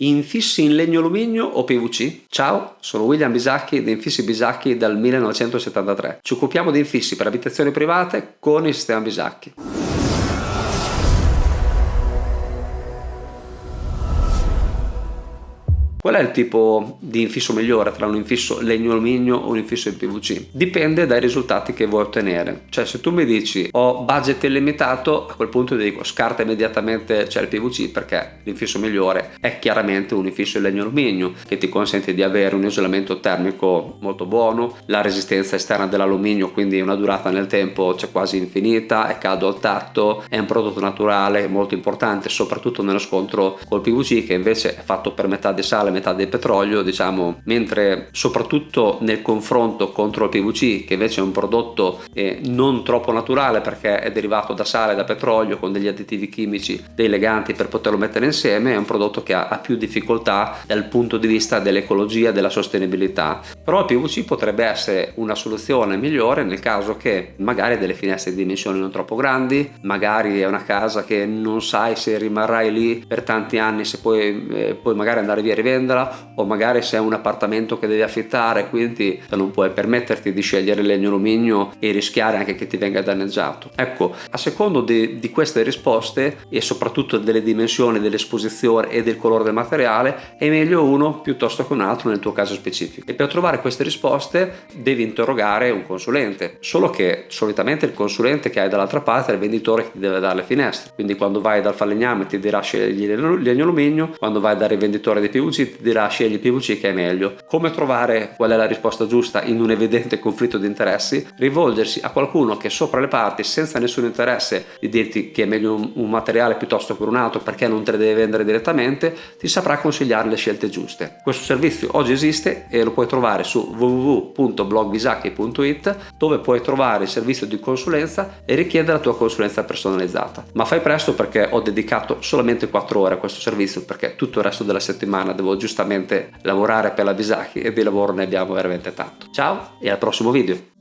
Infissi in legno alluminio o PVC? Ciao, sono William Bisacchi di Infissi Bisacchi dal 1973. Ci occupiamo di infissi per abitazioni private con il sistema Bisacchi. Qual è il tipo di infisso migliore tra un infisso legno alluminio o un infisso in PVC? Dipende dai risultati che vuoi ottenere. Cioè se tu mi dici ho budget illimitato, a quel punto ti dico scarta immediatamente c'è il PVC perché l'infisso migliore è chiaramente un infisso in legno alluminio che ti consente di avere un isolamento termico molto buono, la resistenza esterna dell'alluminio quindi una durata nel tempo c'è quasi infinita, è caldo al tatto, è un prodotto naturale molto importante soprattutto nello scontro col PVC che invece è fatto per metà di sale metà del petrolio diciamo mentre soprattutto nel confronto contro il PVC che invece è un prodotto eh, non troppo naturale perché è derivato da sale da petrolio con degli additivi chimici dei leganti per poterlo mettere insieme è un prodotto che ha, ha più difficoltà dal punto di vista dell'ecologia della sostenibilità. Però il PVC potrebbe essere una soluzione migliore nel caso che magari delle finestre di dimensioni non troppo grandi magari è una casa che non sai se rimarrai lì per tanti anni se poi, eh, poi magari andare via e rivendere venderla o magari se è un appartamento che devi affittare quindi non puoi permetterti di scegliere legno alluminio e rischiare anche che ti venga danneggiato. Ecco a secondo di, di queste risposte e soprattutto delle dimensioni dell'esposizione e del colore del materiale è meglio uno piuttosto che un altro nel tuo caso specifico. E per trovare queste risposte devi interrogare un consulente solo che solitamente il consulente che hai dall'altra parte è il venditore che ti deve dare le finestre. Quindi quando vai dal falegname ti dirà scegli legno alluminio quando vai dal rivenditore di PVC ti dirà scegli PVC che è meglio. Come trovare qual è la risposta giusta in un evidente conflitto di interessi? Rivolgersi a qualcuno che sopra le parti senza nessun interesse di dirti che è meglio un, un materiale piuttosto che un altro perché non te le deve vendere direttamente ti saprà consigliare le scelte giuste. Questo servizio oggi esiste e lo puoi trovare su www.blogbisacchi.it dove puoi trovare il servizio di consulenza e richiedere la tua consulenza personalizzata. Ma fai presto perché ho dedicato solamente 4 ore a questo servizio perché tutto il resto della settimana devo giustamente lavorare per la Bisacchi e di lavoro ne abbiamo veramente tanto. Ciao e al prossimo video!